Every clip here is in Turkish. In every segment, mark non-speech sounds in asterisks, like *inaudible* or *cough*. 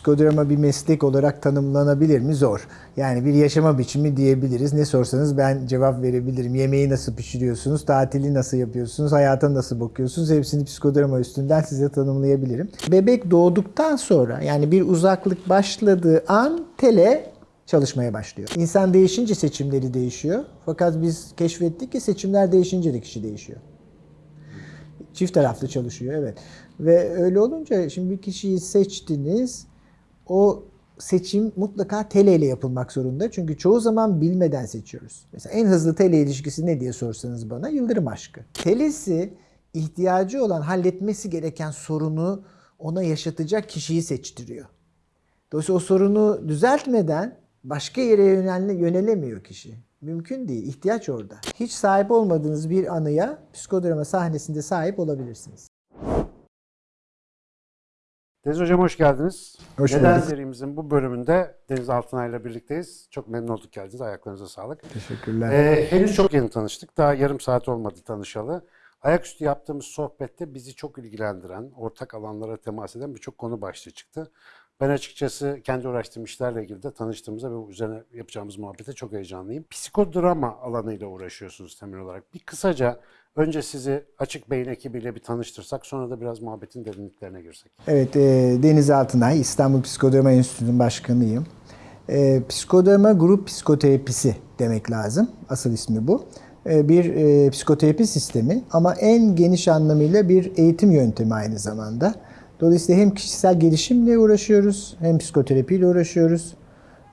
psikodrama bir meslek olarak tanımlanabilir mi? Zor. Yani bir yaşama biçimi diyebiliriz. Ne sorsanız ben cevap verebilirim. Yemeği nasıl pişiriyorsunuz? Tatili nasıl yapıyorsunuz? Hayata nasıl bakıyorsunuz? Hepsini psikodrama üstünden size tanımlayabilirim. Bebek doğduktan sonra yani bir uzaklık başladığı an tele çalışmaya başlıyor. İnsan değişince seçimleri değişiyor. Fakat biz keşfettik ki seçimler değişince de kişi değişiyor. Çift taraflı çalışıyor evet. Ve öyle olunca şimdi bir kişiyi seçtiniz. O seçim mutlaka tele ile yapılmak zorunda. Çünkü çoğu zaman bilmeden seçiyoruz. Mesela en hızlı tele ilişkisi ne diye sorsanız bana yıldırım aşkı. Telesi ihtiyacı olan halletmesi gereken sorunu ona yaşatacak kişiyi seçtiriyor. Dolayısıyla o sorunu düzeltmeden başka yere yönel- yönelemiyor kişi. Mümkün değil. İhtiyaç orada. Hiç sahip olmadığınız bir anıya psikodrama sahnesinde sahip olabilirsiniz. Deniz Hocam hoş geldiniz. Hoş Neden bulduk. serimizin bu bölümünde Deniz Altınay ile birlikteyiz. Çok memnun olduk geldiniz. Ayaklarınıza sağlık. Teşekkürler. Ee, henüz çok yeni tanıştık. Daha yarım saat olmadı tanışalı. Ayaküstü yaptığımız sohbette bizi çok ilgilendiren, ortak alanlara temas eden birçok konu başlığı çıktı. Ben açıkçası kendi uğraştığım işlerle ilgili de tanıştığımızda ve üzerine yapacağımız muhabbete çok heyecanlıyım. Psikodrama alanıyla uğraşıyorsunuz temel olarak. Bir kısaca önce sizi Açık Beyin ekibiyle bir tanıştırsak sonra da biraz muhabbetin derinliklerine girsek. Evet, e, Deniz Altınay, İstanbul Psikodrama Enstitüsü'nün başkanıyım. E, psikodrama grup psikoterapisi demek lazım. Asıl ismi bu. E, bir e, psikoterapi sistemi ama en geniş anlamıyla bir eğitim yöntemi aynı zamanda. Dolayısıyla hem kişisel gelişimle uğraşıyoruz hem psikoterapiyle uğraşıyoruz.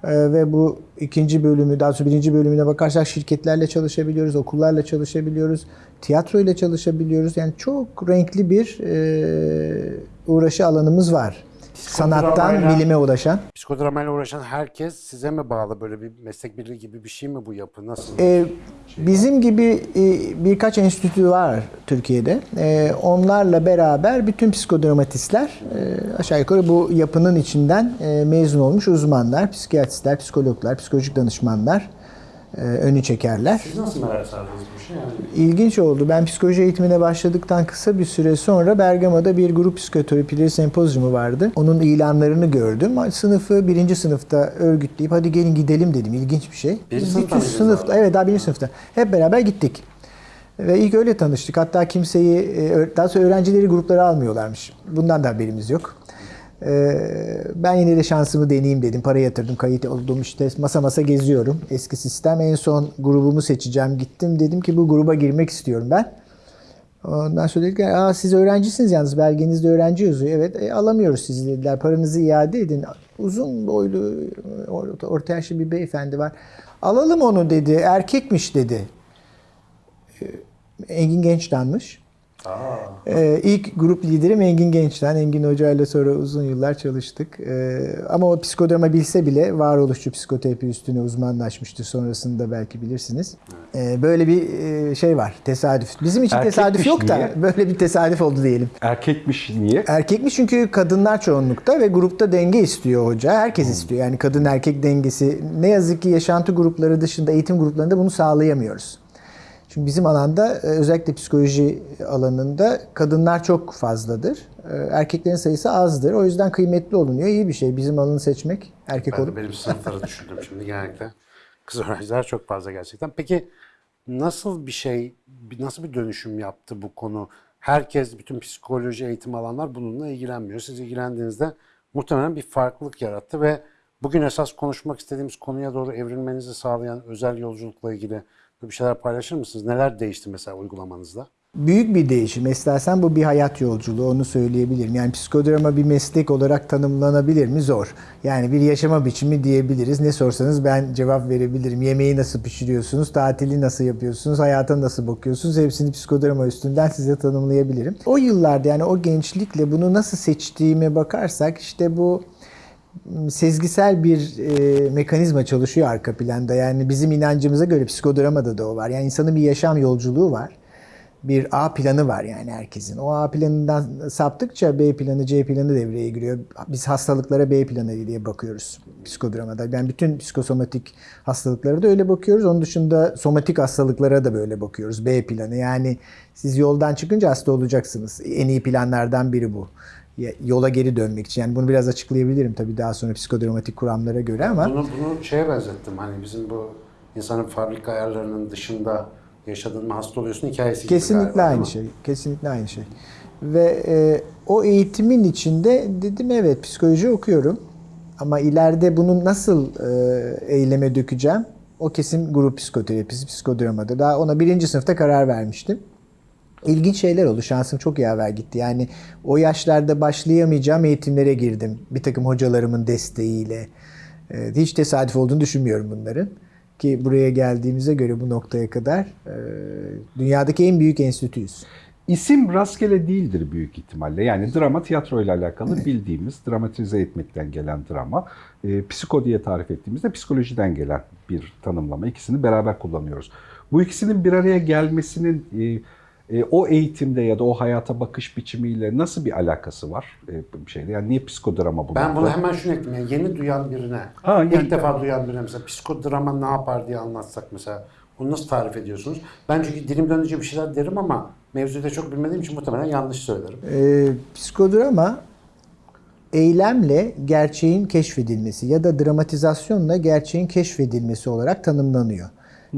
E, ve bu ikinci bölümü, daha sonra birinci bölümüne bakarsak şirketlerle çalışabiliyoruz, okullarla çalışabiliyoruz, tiyatroyla çalışabiliyoruz. Yani çok renkli bir e, uğraşı alanımız var. Sanattan bilime ulaşan. Psikodramayla uğraşan herkes size mi bağlı? Böyle bir meslek birliği gibi bir şey mi bu yapı? Nasıl? Ee, bizim gibi e, birkaç enstitü var Türkiye'de. Ee, onlarla beraber bütün psikodramatistler e, aşağı yukarı bu yapının içinden e, mezun olmuş uzmanlar, psikiyatristler, psikologlar, psikolojik danışmanlar e, önü çekerler. Siz nasıl merak sardınız bu işe? Yani İlginç oldu. Ben psikoloji eğitimine başladıktan kısa bir süre sonra Bergama'da bir grup psikoterapileri sempozyumu vardı. Onun ilanlarını gördüm. Sınıfı birinci sınıfta örgütleyip hadi gelin gidelim dedim. İlginç bir şey. Birinci sınıfta sınıfta, abi? evet daha birinci sınıfta. Hep beraber gittik. Ve ilk öyle tanıştık. Hatta kimseyi, e, daha sonra öğrencileri gruplara almıyorlarmış. Bundan da haberimiz yok. Ee, Ben yine de şansımı deneyeyim dedim. Para yatırdım, kayıt oldum işte masa masa geziyorum. Eski sistem. En son grubumu seçeceğim. Gittim dedim ki bu gruba girmek istiyorum ben. Ondan sonra dediler Aa, siz öğrencisiniz yalnız belgenizde öğrenci yazıyor. Evet e, alamıyoruz sizi dediler. Paranızı iade edin. Uzun boylu or- orta yaşlı bir beyefendi var. Alalım onu dedi. Erkekmiş dedi. Ee, Engin Genç'tanmış. Ee, ilk grup liderim Engin Genç'ten. Engin Hoca ile sonra uzun yıllar çalıştık. Ee, ama o psikodrama bilse bile varoluşçu psikoterapi üstüne uzmanlaşmıştı. Sonrasında belki bilirsiniz. Ee, böyle bir e, şey var. Tesadüf. Bizim için Erkekmiş tesadüf yok da niye? böyle bir tesadüf oldu diyelim. Erkekmiş niye? Erkekmiş çünkü kadınlar çoğunlukta ve grupta denge istiyor hoca. Herkes istiyor. Yani kadın erkek dengesi. Ne yazık ki yaşantı grupları dışında eğitim gruplarında bunu sağlayamıyoruz. Çünkü bizim alanda e, özellikle psikoloji alanında kadınlar çok fazladır. E, Erkeklerin sayısı azdır. O yüzden kıymetli olunuyor. İyi bir şey bizim alanı seçmek. Erkek ben olup. benim sınıfları düşündüm şimdi genellikle. Kız öğrenciler çok fazla gerçekten. Peki nasıl bir şey, nasıl bir dönüşüm yaptı bu konu? Herkes, bütün psikoloji eğitim alanlar bununla ilgilenmiyor. Siz ilgilendiğinizde muhtemelen bir farklılık yarattı ve bugün esas konuşmak istediğimiz konuya doğru evrilmenizi sağlayan özel yolculukla ilgili bir şeyler paylaşır mısınız? Neler değişti mesela uygulamanızda? Büyük bir değişim. Esasen bu bir hayat yolculuğu onu söyleyebilirim. Yani psikodrama bir meslek olarak tanımlanabilir mi? Zor. Yani bir yaşama biçimi diyebiliriz. Ne sorsanız ben cevap verebilirim. Yemeği nasıl pişiriyorsunuz? Tatili nasıl yapıyorsunuz? Hayata nasıl bakıyorsunuz? Hepsini psikodrama üstünden size tanımlayabilirim. O yıllarda yani o gençlikle bunu nasıl seçtiğime bakarsak işte bu sezgisel bir e, mekanizma çalışıyor arka planda. Yani bizim inancımıza göre psikodramada da o var. Yani insanın bir yaşam yolculuğu var. Bir A planı var yani herkesin. O A planından saptıkça B planı, C planı devreye giriyor. Biz hastalıklara B planı diye bakıyoruz psikodramada. Yani bütün psikosomatik hastalıklara da öyle bakıyoruz. Onun dışında somatik hastalıklara da böyle bakıyoruz. B planı. Yani siz yoldan çıkınca hasta olacaksınız. En iyi planlardan biri bu. Yola geri dönmek için. Yani bunu biraz açıklayabilirim tabii daha sonra psikodramatik kuramlara göre ama Bunu, bunu şeye benzettim. Hani bizim bu insanın fabrika ayarlarının dışında yaşadığın mı hasta oluyorsun hikayesi gibi Kesinlikle galiba, aynı şey. Kesinlikle aynı şey. Ve e, o eğitimin içinde dedim evet psikoloji okuyorum. Ama ileride bunu nasıl e, eyleme dökeceğim? O kesin grup psikoterapisi, psikodramada. Daha ona birinci sınıfta karar vermiştim. İlginç şeyler oldu. Şansım çok yaver gitti. Yani o yaşlarda başlayamayacağım eğitimlere girdim. Bir takım hocalarımın desteğiyle. E, hiç tesadüf olduğunu düşünmüyorum bunların. Ki buraya geldiğimize göre bu noktaya kadar e, dünyadaki en büyük enstitüyüz. İsim rastgele değildir büyük ihtimalle. Yani drama tiyatro ile alakalı bildiğimiz dramatize etmekten gelen drama. E, psiko diye tarif ettiğimizde psikolojiden gelen bir tanımlama. İkisini beraber kullanıyoruz. Bu ikisinin bir araya gelmesinin e, e, o eğitimde ya da o hayata bakış biçimiyle nasıl bir alakası var? E, bir şeyde yani niye psikodrama bu? Ben bunu hemen şunu ekleyeyim. Yani yeni duyan birine, Ha, ilk yani- defa duyan birine mesela psikodrama ne yapar diye anlatsak mesela. Bunu nasıl tarif ediyorsunuz? Ben çünkü dilim dönünce bir şeyler derim ama mevzuyu da çok bilmediğim için muhtemelen yanlış söylerim. E, psikodrama eylemle gerçeğin keşfedilmesi ya da dramatizasyonla gerçeğin keşfedilmesi olarak tanımlanıyor.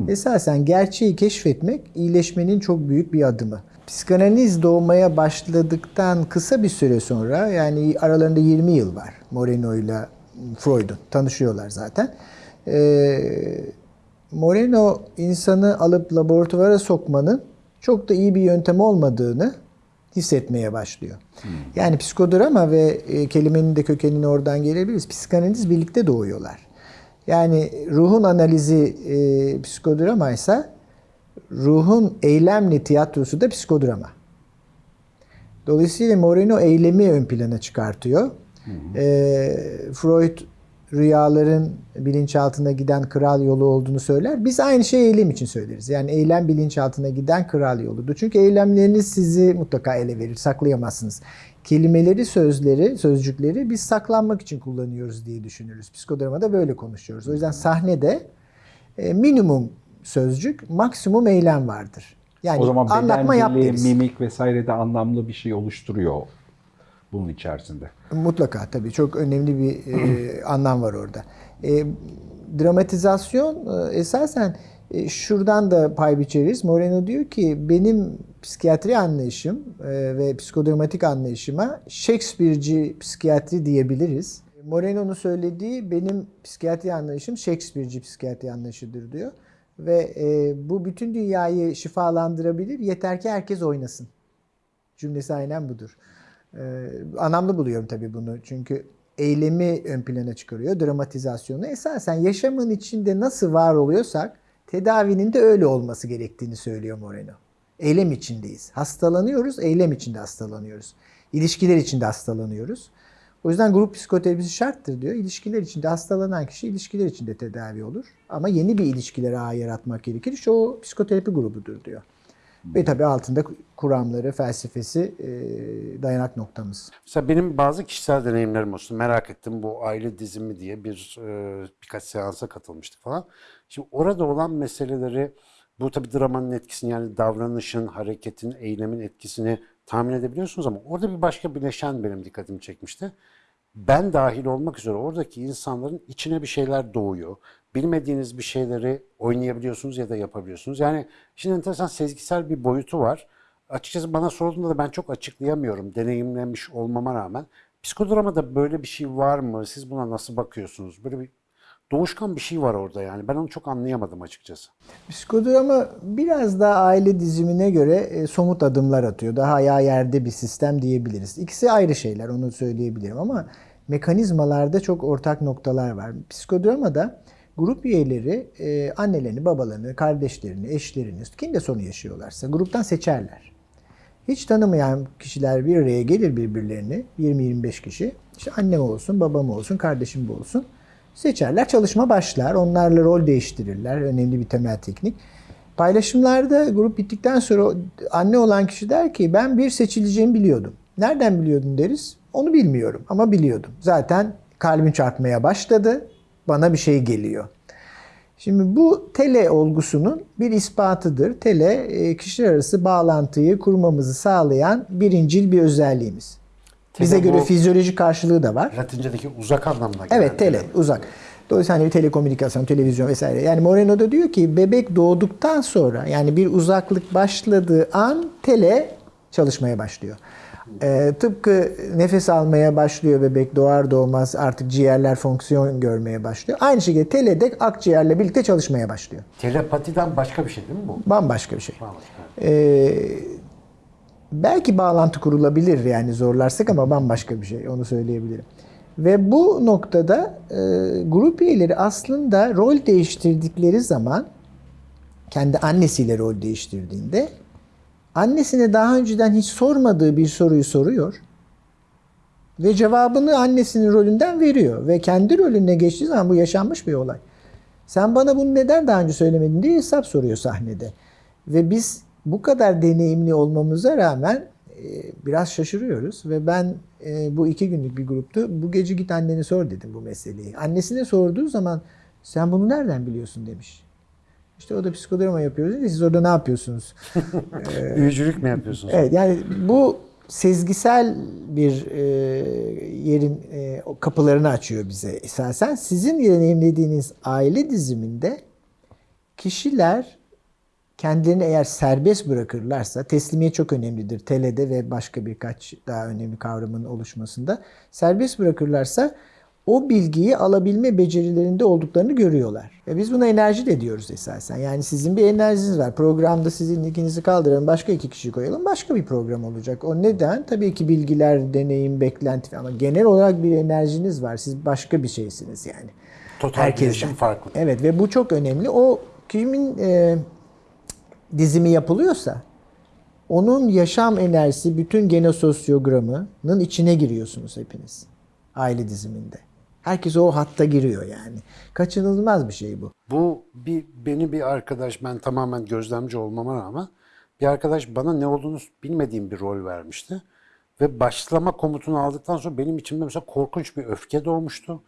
Esasen gerçeği keşfetmek iyileşmenin çok büyük bir adımı. Psikanaliz doğmaya başladıktan kısa bir süre sonra yani aralarında 20 yıl var Moreno ile Freud'un tanışıyorlar zaten. Ee, Moreno insanı alıp laboratuvara sokmanın çok da iyi bir yöntem olmadığını hissetmeye başlıyor. Yani psikodrama ve e, kelimenin de kökenini oradan gelebiliriz. Psikanaliz birlikte doğuyorlar. Yani ruhun analizi e, psikodrama ise ruhun eylemli tiyatrosu da psikodrama. Dolayısıyla Moreno eylemi ön plana çıkartıyor. Ee, Freud rüyaların bilinçaltına giden kral yolu olduğunu söyler. Biz aynı şeyi eylem için söyleriz. Yani eylem bilinçaltına giden kral yoludur. Çünkü eylemleriniz sizi mutlaka ele verir, saklayamazsınız. Kelimeleri, sözleri, sözcükleri biz saklanmak için kullanıyoruz diye düşünürüz. Psikodramada böyle konuşuyoruz. O yüzden sahnede e, minimum sözcük, maksimum eylem vardır. Yani o zaman anlatma yap deriz. mimik vesaire de anlamlı bir şey oluşturuyor bunun içerisinde. Mutlaka tabii çok önemli bir e, *clears throat* anlam var orada. E, dramatizasyon e, esasen e, şuradan da pay biçeriz. Moreno diyor ki benim psikiyatri anlayışım e, ve psikodramatik anlayışıma Shakespeare'ci psikiyatri diyebiliriz. Moreno'nun söylediği benim psikiyatri anlayışım Shakespeare'ci psikiyatri anlayışıdır diyor. Ve e, bu bütün dünyayı şifalandırabilir yeter ki herkes oynasın. Cümlesi aynen budur. Ee, anlamlı buluyorum tabii bunu. Çünkü eylemi ön plana çıkarıyor, dramatizasyonu. Esasen yaşamın içinde nasıl var oluyorsak tedavinin de öyle olması gerektiğini söylüyor Moreno. Eylem içindeyiz. Hastalanıyoruz, eylem içinde hastalanıyoruz. İlişkiler içinde hastalanıyoruz. O yüzden grup psikoterapisi şarttır diyor. İlişkiler içinde hastalanan kişi ilişkiler içinde tedavi olur. Ama yeni bir ilişkiler ağı yaratmak gerekir. İşte o psikoterapi grubudur diyor. Ve tabii altında kuramları, felsefesi e, dayanak noktamız. Mesela benim bazı kişisel deneyimlerim olsun. Merak ettim bu aile dizimi diye bir e, birkaç seansa katılmıştık falan. Şimdi orada olan meseleleri bu tabii dramanın etkisini yani davranışın, hareketin, eylemin etkisini tahmin edebiliyorsunuz ama orada bir başka bileşen benim dikkatimi çekmişti. Ben dahil olmak üzere oradaki insanların içine bir şeyler doğuyor. Bilmediğiniz bir şeyleri oynayabiliyorsunuz ya da yapabiliyorsunuz. Yani şimdi enteresan sezgisel bir boyutu var. Açıkçası bana sorulduğunda da ben çok açıklayamıyorum deneyimlemiş olmama rağmen. Psikodramada böyle bir şey var mı? Siz buna nasıl bakıyorsunuz? Böyle bir doğuşkan bir şey var orada yani. Ben onu çok anlayamadım açıkçası. Psikodrama biraz daha aile dizimine göre e, somut adımlar atıyor. Daha ayağı yerde bir sistem diyebiliriz. İkisi ayrı şeyler onu söyleyebilirim ama mekanizmalarda çok ortak noktalar var. Psikodramada grup üyeleri e, annelerini, babalarını, kardeşlerini, eşlerini, kim de sorun yaşıyorlarsa gruptan seçerler. Hiç tanımayan kişiler bir araya gelir birbirlerini. 20-25 kişi. İşte annem olsun, babam olsun, kardeşim bu olsun. Seçerler, çalışma başlar. Onlarla rol değiştirirler. Önemli bir temel teknik. Paylaşımlarda grup bittikten sonra anne olan kişi der ki ben bir seçileceğimi biliyordum. Nereden biliyordun deriz. Onu bilmiyorum ama biliyordum. Zaten kalbim çarpmaya başladı. Bana bir şey geliyor. Şimdi bu tele olgusunun bir ispatıdır. Tele e, kişiler arası bağlantıyı kurmamızı sağlayan birincil bir özelliğimiz. Bize Tele göre bu- fizyolojik karşılığı da var. Latincedeki uzak anlamına gelen. Evet tele uzak. Dolayısıyla hani telekomünikasyon, televizyon vesaire. Yani Moreno da diyor ki bebek doğduktan sonra yani bir uzaklık başladığı an tele çalışmaya başlıyor. Ee, tıpkı nefes almaya başlıyor bebek doğar doğmaz artık ciğerler fonksiyon görmeye başlıyor. Aynı şekilde tele de akciğerle birlikte çalışmaya başlıyor. Telepatiden başka bir şey değil mi bu? Bambaşka bir şey. Bambaşka. Ee, belki bağlantı kurulabilir yani zorlarsak ama bambaşka bir şey onu söyleyebilirim. Ve bu noktada e, grup üyeleri aslında rol değiştirdikleri zaman kendi annesiyle rol değiştirdiğinde annesine daha önceden hiç sormadığı bir soruyu soruyor ve cevabını annesinin rolünden veriyor ve kendi rolüne geçtiği zaman bu yaşanmış bir olay. Sen bana bunu neden daha önce söylemedin diye hesap soruyor sahnede. Ve biz bu kadar deneyimli olmamıza rağmen e, biraz şaşırıyoruz ve ben e, bu iki günlük bir gruptu. Bu gece git annene sor dedim bu meseleyi. Annesine sorduğu zaman sen bunu nereden biliyorsun demiş. İşte o da psikodrama yapıyoruz. dedi. Siz orada ne yapıyorsunuz? *laughs* Büyücülük mü yapıyorsunuz? Evet yani bu sezgisel bir e, yerin e, kapılarını açıyor bize esasen. Sizin deneyimlediğiniz aile diziminde kişiler kendilerini eğer serbest bırakırlarsa teslimiyet çok önemlidir. Tele'de ve başka birkaç daha önemli kavramın oluşmasında. Serbest bırakırlarsa o bilgiyi alabilme becerilerinde olduklarını görüyorlar. Ve biz buna enerji de diyoruz esasen. Yani sizin bir enerjiniz var. Programda sizin ikinizi kaldıralım, başka iki kişi koyalım. Başka bir program olacak. O neden? Tabii ki bilgiler, deneyim, beklenti ama genel olarak bir enerjiniz var. Siz başka bir şeysiniz yani. Total Herkesten. farklı. Evet ve bu çok önemli. O kimin e, dizimi yapılıyorsa onun yaşam enerjisi bütün genososyogramının içine giriyorsunuz hepiniz. Aile diziminde. Herkes o hatta giriyor yani. Kaçınılmaz bir şey bu. Bu bir beni bir arkadaş ben tamamen gözlemci olmama rağmen bir arkadaş bana ne olduğunu bilmediğim bir rol vermişti. Ve başlama komutunu aldıktan sonra benim içimde mesela korkunç bir öfke doğmuştu.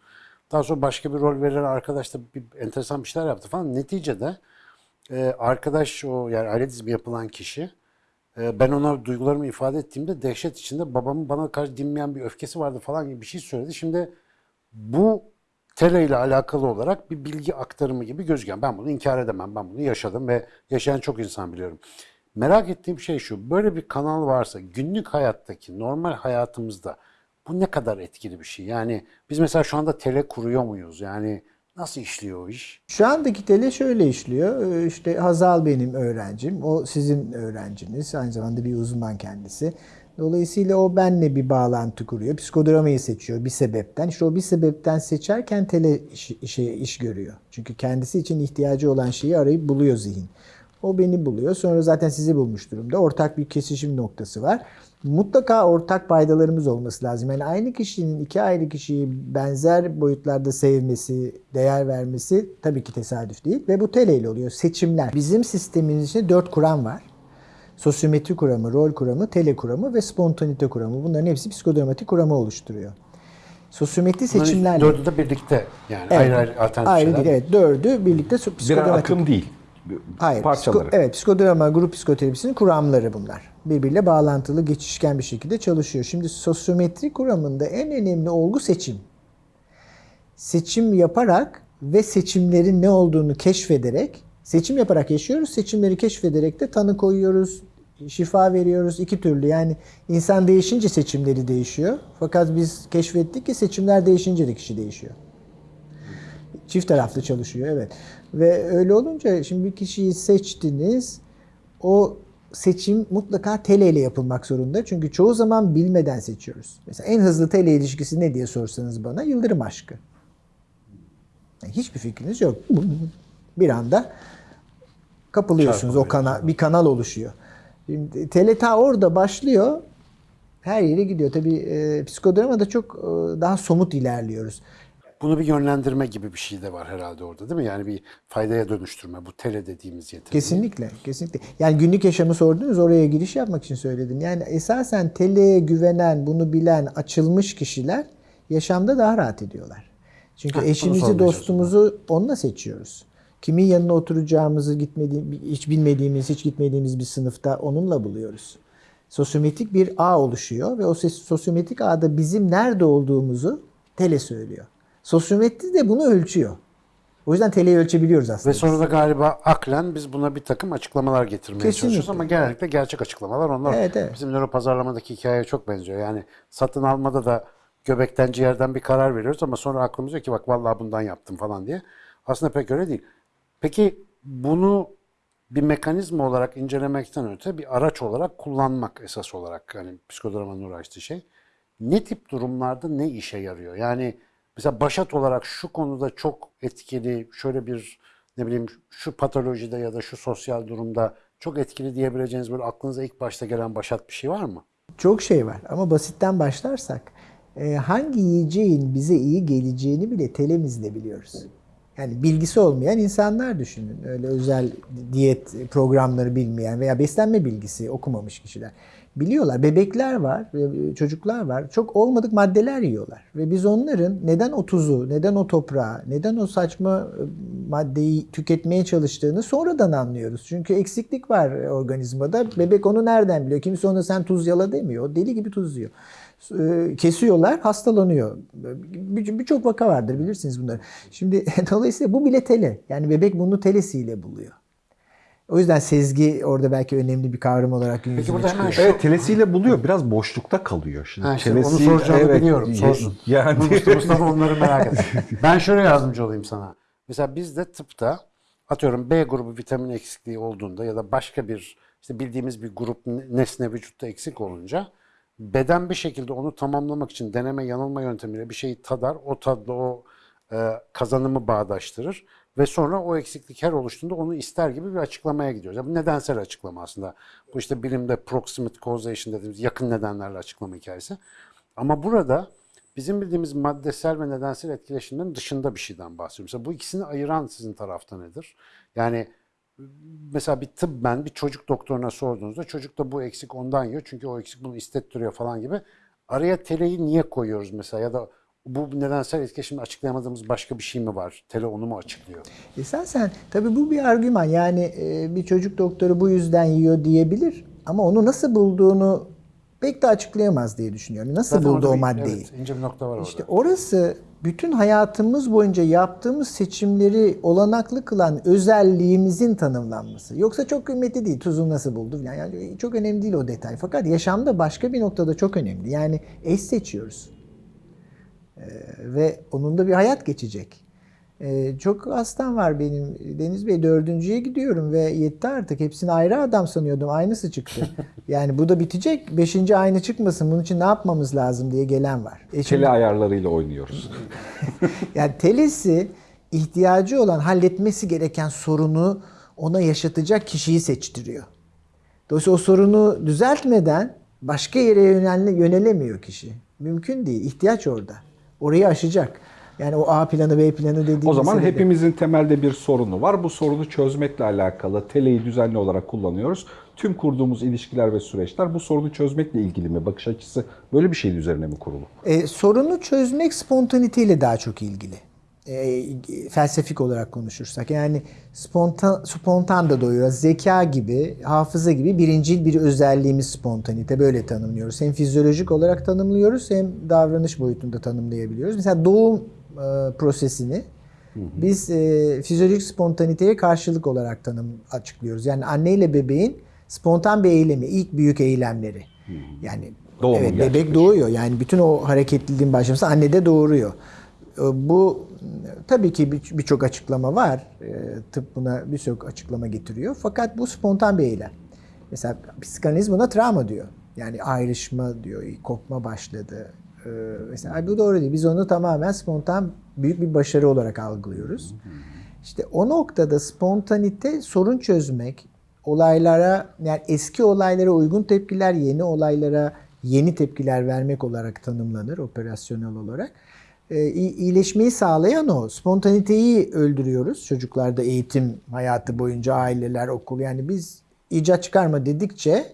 Daha sonra başka bir rol veren arkadaş da bir enteresan bir şeyler yaptı falan. Neticede e, arkadaş o yani aile dizimi yapılan kişi e, ben ona duygularımı ifade ettiğimde dehşet içinde babamın bana karşı dinmeyen bir öfkesi vardı falan gibi bir şey söyledi. Şimdi bu tele ile alakalı olarak bir bilgi aktarımı gibi gözüken ben bunu inkar edemem. Ben bunu yaşadım ve yaşayan çok insan biliyorum. Merak ettiğim şey şu. Böyle bir kanal varsa günlük hayattaki normal hayatımızda bu ne kadar etkili bir şey? Yani biz mesela şu anda tele kuruyor muyuz? Yani nasıl işliyor o iş? Şu andaki tele şöyle işliyor. Ee, İşte Hazal benim öğrencim. O sizin öğrenciniz. Aynı zamanda bir uzman kendisi. Dolayısıyla o benle bir bağlantı kuruyor. Psikodramayı seçiyor bir sebepten. İşte o bir sebepten seçerken tele iş, işe, iş görüyor. Çünkü kendisi için ihtiyacı olan şeyi arayıp buluyor zihin. O beni buluyor. Sonra zaten sizi bulmuş durumda. Ortak bir kesişim noktası var. Mutlaka ortak paydalarımız olması lazım. Yani aynı kişinin iki ayrı kişiyi benzer boyutlarda sevmesi, değer vermesi tabii ki tesadüf değil. Ve bu teleyle oluyor. Seçimler. Bizim sistemin içinde dört kuram var. Sosyometri kuramı, rol kuramı, tele kuramı ve spontanite kuramı. Bunların hepsi psikodramatik kuramı oluşturuyor. Sosyometri seçimlerle... Dördü de birlikte yani Evet. ayrı ayrı alternatif Ayrı şeyler. değil, evet. Dördü birlikte so- Birer psikodramatik. akım değil. Hayır. Parçaları. psiko- evet, psikodrama, grup psikoterapisinin kuramları bunlar. Birbiriyle bağlantılı, geçişken bir şekilde çalışıyor. Şimdi sosyometri kuramında en önemli olgu seçim. Seçim yaparak ve seçimlerin ne olduğunu keşfederek, seçim yaparak yaşıyoruz, seçimleri keşfederek de tanı koyuyoruz, şifa veriyoruz iki türlü. Yani insan değişince seçimleri değişiyor. Fakat biz keşfettik ki seçimler değişince de kişi değişiyor. Çift taraflı çalışıyor evet. Ve öyle olunca şimdi bir kişiyi seçtiniz. O seçim mutlaka tele ile yapılmak zorunda. Çünkü çoğu zaman bilmeden seçiyoruz. Mesela en hızlı tele ilişkisi ne diye sorsanız bana yıldırım aşkı. Yani hiçbir fikriniz yok. Bir anda kapılıyorsunuz o kanal bir kanal oluşuyor. Şimdi tele ta orada başlıyor. Her yere gidiyor. Tabii e, psikodramada çok e, daha somut ilerliyoruz. Bunu bir yönlendirme gibi bir şey de var herhalde orada değil mi? Yani bir faydaya dönüştürme bu tele dediğimiz yetki. Kesinlikle, kesinlikle. Yani günlük yaşamı sordunuz, oraya giriş yapmak için söyledim. Yani esasen teleye güvenen, bunu bilen, açılmış kişiler yaşamda daha rahat ediyorlar. Çünkü bunu eşimizi, dostumuzu onunla seçiyoruz. Kimin yanına oturacağımızı gitmediğim, hiç bilmediğimiz, hiç gitmediğimiz bir sınıfta onunla buluyoruz. Sosyometrik bir ağ oluşuyor ve o sosyometrik ağda bizim nerede olduğumuzu tele söylüyor. Sosyometri de bunu ölçüyor. O yüzden teleyi ölçebiliyoruz aslında. Ve sonra da galiba aklen biz buna bir takım açıklamalar getirmeye Kesinlikle. çalışıyoruz ama genellikle gerçek açıklamalar onlar. Evet, evet. Bizim nöropazarlamadaki hikayeye çok benziyor. Yani satın almada da göbekten ciğerden bir karar veriyoruz ama sonra aklımız diyor ki bak vallahi bundan yaptım falan diye. Aslında pek öyle değil. Peki bunu bir mekanizma olarak incelemekten öte bir araç olarak kullanmak esas olarak yani psikodramanın uğraştığı şey. Ne tip durumlarda ne işe yarıyor? Yani mesela başat olarak şu konuda çok etkili, şöyle bir ne bileyim şu patolojide ya da şu sosyal durumda çok etkili diyebileceğiniz böyle aklınıza ilk başta gelen başat bir şey var mı? Çok şey var ama basitten başlarsak e, hangi yiyeceğin bize iyi geleceğini bile telemizle biliyoruz. Yani bilgisi olmayan insanlar düşünün. Öyle özel diyet programları bilmeyen veya beslenme bilgisi okumamış kişiler. Biliyorlar. Bebekler var, çocuklar var. Çok olmadık maddeler yiyorlar. Ve biz onların neden o tuzu, neden o toprağı, neden o saçma e, maddeyi tüketmeye çalıştığını sonradan anlıyoruz. Çünkü eksiklik var organizmada. Bebek onu nereden biliyor? Kimse ona sen tuz yala demiyor. O deli gibi tuz yiyor. E, Kesiyorlar, hastalanıyor. Bir- Birçok vaka vardır bilirsiniz bunları. Şimdi *laughs* dolayısıyla bu bile tele. Yani bebek bunu telesiyle buluyor. O yüzden sezgi orada belki önemli bir kavram olarak gün Peki yüzüne burada hemen şu Evet telesiyle buluyor. Biraz boşlukta kalıyor. Şimdi Ha, işte onu telesi- soracağını evet, biliyorum. Sorsun. *laughs* Yani Mustafa, onları merak et. *laughs* Ben şöyle yardımcı olayım sana. Mesela bizde tıpta atıyorum B grubu vitamin eksikliği olduğunda ya da başka bir işte bildiğimiz bir grup nesne vücutta eksik olunca beden bir şekilde onu tamamlamak için deneme yanılma yöntemiyle bir şeyi tadar. O tadla o e, kazanımı bağdaştırır ve sonra o eksiklik her oluştuğunda onu ister gibi bir açıklamaya gidiyoruz. Yani bu nedensel açıklama aslında. Bu işte bilimde proximate causation dediğimiz yakın nedenlerle açıklama hikayesi. Ama burada bizim bildiğimiz maddesel ve nedensel etkileşimlerin dışında bir şeyden bahsediyorum. Mesela bu ikisini ayıran sizin tarafta nedir? Yani mesela bir tıbben bir çocuk doktoruna sorduğunuzda çocuk da bu eksik ondan yiyor çünkü o eksik bunu istettiriyor falan gibi. Araya teleyi niye koyuyoruz mesela ya da bu nedensel etkileşimle açıklayamadığımız başka bir şey mi var? Tele onu mu açıklıyor? Esasen tabii bu bir argüman. Yani e, bir çocuk doktoru bu yüzden yiyor diyebilir ama onu nasıl bulduğunu pek de açıklayamaz diye düşünüyorum. Nasıl Zaten buldu o maddeyi? Evet, ince bir nokta var İşte orada. orası bütün hayatımız boyunca yaptığımız seçimleri olanaklı kılan özelliğimizin tanımlanması. Yoksa çok kıymetli değil. Tuzu nasıl buldu. Yani çok önemli değil o detay. Fakat yaşamda başka bir noktada çok önemli. Yani eş seçiyoruz. Ee, ve onun da bir hayat geçecek. Ee, çok hastam var benim. Deniz Bey dördüncüye gidiyorum ve yetti artık. Hepsini ayrı adam sanıyordum. Aynısı çıktı. *laughs* Yani bu da bitecek. Beşinci aynı çıkmasın. Bunun için ne yapmamız lazım diye gelen var. E şimdi- tele ayarlarıyla oynuyoruz. *laughs* yani telesi ihtiyacı olan halletmesi gereken sorunu ona yaşatacak kişiyi seçtiriyor. Dolayısıyla o sorunu düzeltmeden başka yere yönel- yönelemiyor kişi. Mümkün değil. İhtiyaç orada. Orayı aşacak. Yani o A planı B planı dediğimiz O zaman meselede- hepimizin temelde bir sorunu var. Bu sorunu çözmekle alakalı teleyi düzenli olarak kullanıyoruz. Tüm kurduğumuz ilişkiler ve süreçler bu sorunu çözmekle ilgili mi? Bakış açısı böyle bir şeyin üzerine mi kurulu? E, sorunu çözmek spontaniteyle daha çok ilgili. E, felsefik olarak konuşursak. Yani spontan, spontan da doyuyor. Zeka gibi, hafıza gibi birincil bir özelliğimiz spontanite. Böyle tanımlıyoruz. Hem fizyolojik olarak tanımlıyoruz hem davranış boyutunda tanımlayabiliyoruz. Mesela doğum e, prosesini biz e, fizyolojik spontaniteye karşılık olarak tanım açıklıyoruz. Yani anne ile bebeğin spontan bir eylemi, ilk büyük eylemleri. Yani Doğumun evet, bebek doğuyor. Yani bütün o hareketliliğin başlaması annede doğuruyor. E, Bu tabii ki bir- birçok açıklama var. E, Tıp buna birçok açıklama getiriyor. Fakat bu spontan bir eylem. Mesela psikanaliz buna travma diyor. Yani ayrışma diyor, kopma başladı. E, Mesela "Ay bu doğru değil. Biz onu tamamen spontan büyük bir başarı olarak algılıyoruz. İşte o noktada spontanite sorun çözmek, olaylara yani eski olaylara uygun tepkiler, yeni olaylara yeni tepkiler vermek olarak tanımlanır operasyonel olarak. Ee, iyi- iyileşmeyi sağlayan o. Spontaniteyi öldürüyoruz çocuklarda eğitim hayatı boyunca aileler, okul. Yani biz icat çıkarma dedikçe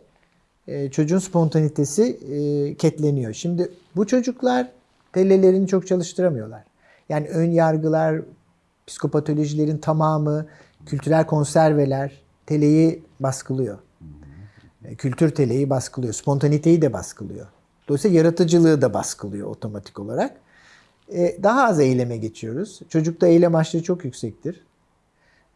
e, çocuğun spontanitesi e, ketleniyor. Şimdi bu çocuklar telelerini çok çalıştıramıyorlar. Yani ön yargılar, psikopatolojilerin tamamı, kültürel konserveler teleyi baskılıyor. E, Kültür teleyi baskılıyor. Spontaniteyi de baskılıyor. Dolayısıyla yaratıcılığı da baskılıyor otomatik olarak. Daha az eyleme geçiyoruz. Çocukta eylem açlığı çok yüksektir.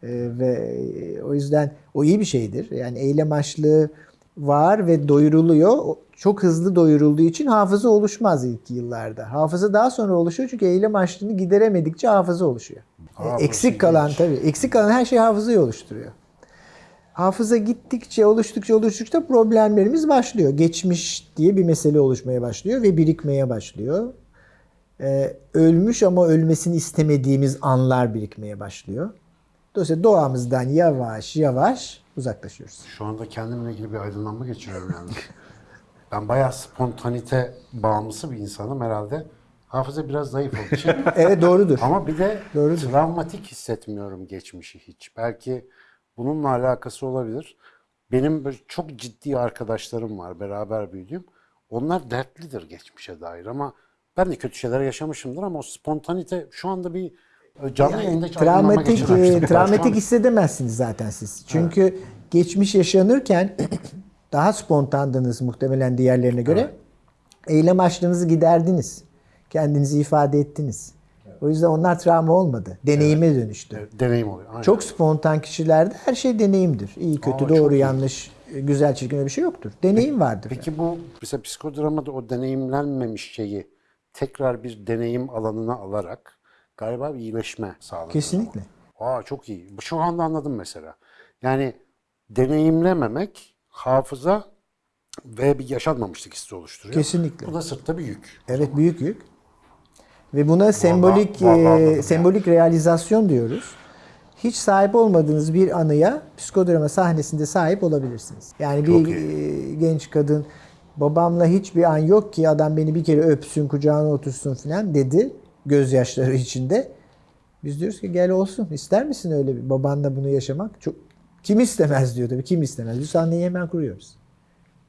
Ve o yüzden o iyi bir şeydir. Yani eylem açlığı var ve doyuruluyor. Çok hızlı doyurulduğu için hafıza oluşmaz ilk yıllarda. Hafıza daha sonra oluşuyor çünkü eylem açlığını gideremedikçe hafıza oluşuyor. Burası eksik kalan ilginç. tabii. Eksik kalan her şey hafızayı oluşturuyor. Hafıza gittikçe, oluştukça, oluştukça problemlerimiz başlıyor. Geçmiş diye bir mesele oluşmaya başlıyor ve birikmeye başlıyor. Ee, ölmüş ama ölmesini istemediğimiz anlar birikmeye başlıyor. Dolayısıyla doğamızdan yavaş yavaş uzaklaşıyoruz. Şu anda kendimle ilgili bir aydınlanma geçiriyorum yani. *laughs* ben bayağı spontanite bağımlısı bir insanım herhalde. Hafıza biraz zayıf olduğu için. *laughs* Evet doğrudur. Ama bir de Doğrudur. travmatik hissetmiyorum geçmişi hiç. Belki bununla alakası olabilir. Benim böyle çok ciddi arkadaşlarım var beraber büyüdüğüm. Onlar dertlidir geçmişe dair ama ben de kötü şeyler yaşamışımdır ama o spontanite şu anda bir e, canlı yayında hiç aydınlanma Travmatik, e, travmatik hissedemezsiniz zaten siz. Çünkü geçmiş yaşanırken *clears throat* daha spontandınız muhtemelen diğerlerine göre. Eylem açlığınızı giderdiniz. Kendinizi ifade ettiniz. O yüzden onlar travma olmadı. Deneyime dönüştü. E, Deneyim oluyor. Aynen. Çok spontan kişilerde her şey deneyimdir. İyi, kötü, Aa, doğru, iyi. yanlış, güzel, çirkin bir şey yoktur. Deneyim vardır. Peki bu mesela psikodramada o deneyimlenmemiş şeyi tekrar bir deneyim alanına alarak galiba bir iyileşme sağlanır. Kesinlikle. Aa çok iyi. Şu anda anladım mesela. Yani deneyimlememek hafıza ve bir yaşanmamışlık hissi oluşturuyor. Kesinlikle. Bu da sırtta bir yük. Evet büyük yük. Ve buna sembolik vallahi e, sembolik realizasyon diyoruz. Hiç sahip olmadığınız bir anıya psikodrama sahnesinde sahip olabilirsiniz. Yani bir Çok e, genç kadın babamla hiçbir an yok ki adam beni bir kere öpsün, kucağına otursun falan dedi gözyaşları içinde. Biz diyoruz ki gel olsun. İster misin öyle bir babanla bunu yaşamak? Çok kim istemez diyor tabii. Kim istemez? Biz sahneyi hemen kuruyoruz.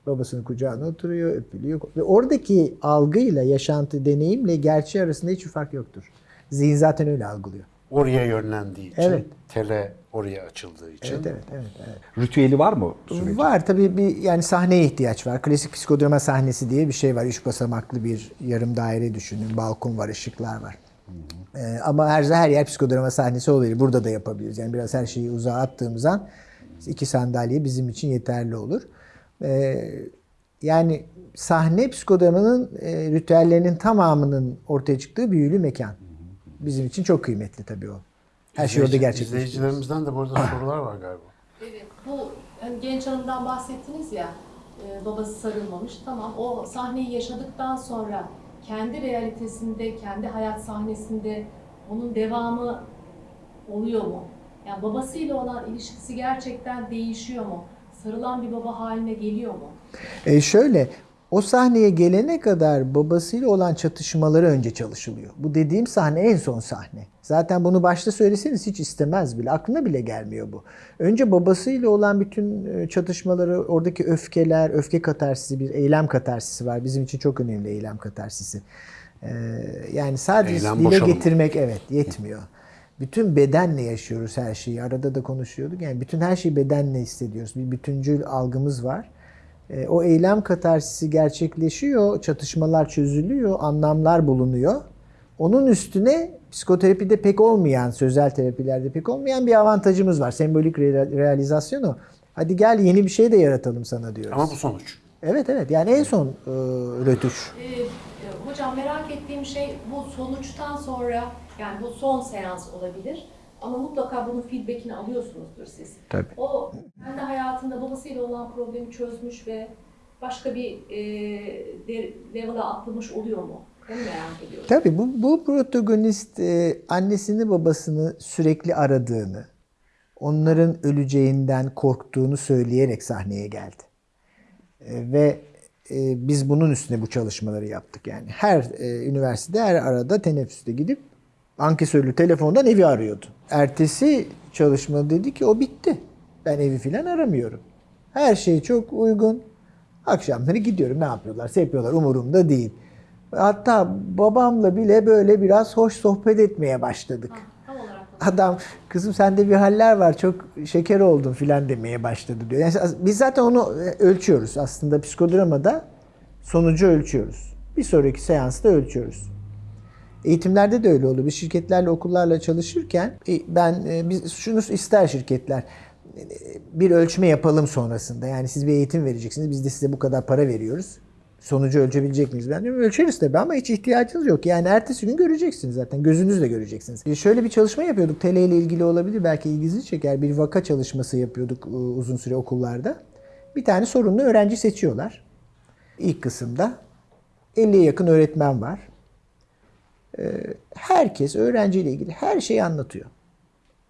Babasının kucağına oturuyor, öpülüyor. Ve oradaki algıyla, yaşantı, deneyimle gerçeği arasında hiçbir fark yoktur. Zihin zaten öyle algılıyor. Oraya yönlendiği için, Evet. tele oraya açıldığı için. Evet, evet, evet. evet. Ritüeli var mı sürecin? Var tabii bir yani sahneye ihtiyaç var. Klasik psikodrama sahnesi diye bir şey var. Üç basamaklı bir yarım daire düşünün. Balkon var, ışıklar var. Ee, ama her her yer psikodrama sahnesi olabilir. Burada da yapabiliriz. Yani biraz her şeyi uzağa attığımız an iki sandalye bizim için yeterli olur. Ee, yani sahne psikodramanın e, ritüellerinin tamamının ortaya çıktığı büyülü mekan. Bizim için çok kıymetli tabii o. Her şey orada gerçekleşiyor. İzleyicilerimizden de burada *laughs* sorular var galiba. Evet, bu hani genç hanımdan bahsettiniz ya, e, babası sarılmamış. Tamam, o sahneyi yaşadıktan sonra kendi realitesinde, kendi hayat sahnesinde onun devamı oluyor mu? Yani babasıyla olan ilişkisi gerçekten değişiyor mu? Sarılan bir baba haline geliyor mu? E şöyle, o sahneye gelene kadar babasıyla olan çatışmaları önce çalışılıyor. Bu dediğim sahne en son sahne. Zaten bunu başta söyleseniz hiç istemez bile. Aklına bile gelmiyor bu. Önce babasıyla olan bütün e, çatışmaları, oradaki öfkeler, öfke katarsisi, bir eylem katarsisi var. Bizim için çok önemli eylem katarsisi. Ee, yani sadece Eylem dile boşalımı. getirmek evet yetmiyor. Bütün bedenle yaşıyoruz her şeyi. Arada da konuşuyorduk. Yani bütün her şeyi bedenle hissediyoruz. Bir bütüncül algımız var. E, o eylem katarsisi gerçekleşiyor, çatışmalar çözülüyor, anlamlar bulunuyor. Onun üstüne psikoterapide pek olmayan, sözel terapilerde pek olmayan bir avantajımız var. Sembolik re- realizasyon o. Hadi gel yeni bir şey de yaratalım sana diyoruz. Ama bu sonuç. Evet evet yani en son e, rötuş. Ee, hocam merak ettiğim şey bu sonuçtan sonra, yani bu son seans olabilir. Ama mutlaka bunun feedbackini alıyorsunuzdur siz. Tabii. O kendi hayatında babasıyla olan problemi çözmüş ve başka bir e, level'a atlamış oluyor mu? Onu merak ediyorum. Tabii bu, bu protagonist e, annesini babasını sürekli aradığını, onların öleceğinden korktuğunu söyleyerek sahneye geldi. E, ve e, biz bunun üstüne bu çalışmaları yaptık. Yani her e, üniversitede her arada teneffüste gidip ankesörlü telefondan evi arıyordu. Ertesi çalışma dedi ki o bitti. Ben evi filan aramıyorum. Her şey çok uygun. Akşamları gidiyorum ne yapıyorlarsa yapıyorlar umurumda değil. Hatta babamla bile böyle biraz hoş sohbet etmeye başladık. Ha, Adam kızım sende bir haller var çok şeker oldun filan demeye başladı diyor. Yani biz zaten onu e, ölçüyoruz aslında psikodramada sonucu ölçüyoruz. Bir sonraki seansta ölçüyoruz. Eğitimlerde de öyle oluyor. Biz şirketlerle, okullarla çalışırken e, ben e, biz şunu ister şirketler e, bir ölçme yapalım sonrasında. Yani siz bir eğitim vereceksiniz. Biz de size bu kadar para veriyoruz. Sonucu ölçebilecek miyiz? Ben diyorum ölçeriz tabii ama hiç ihtiyacınız yok. Yani ertesi gün göreceksiniz zaten. Gözünüzle göreceksiniz. Şöyle bir çalışma yapıyorduk. TL ile ilgili olabilir. Belki ilginizi çeker. Bir vaka çalışması yapıyorduk uzun süre okullarda. Bir tane sorunlu öğrenci seçiyorlar. İlk kısımda 50'ye yakın öğretmen var herkes öğrenciyle ilgili her şeyi anlatıyor.